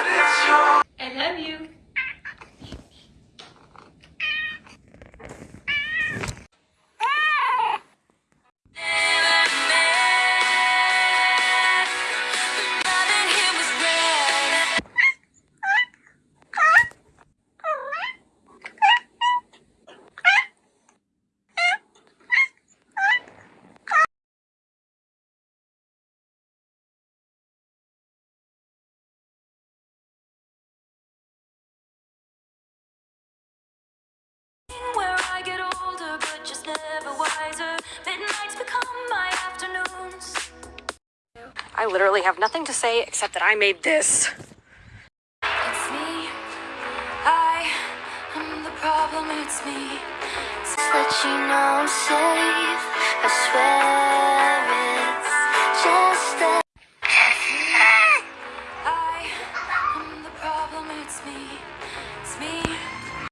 I love you. Literally have nothing to say except that I made this. It's me. I am the problem. It's me. It's that you know I'm safe. I swear it's just that. I am the problem. It's me. It's me.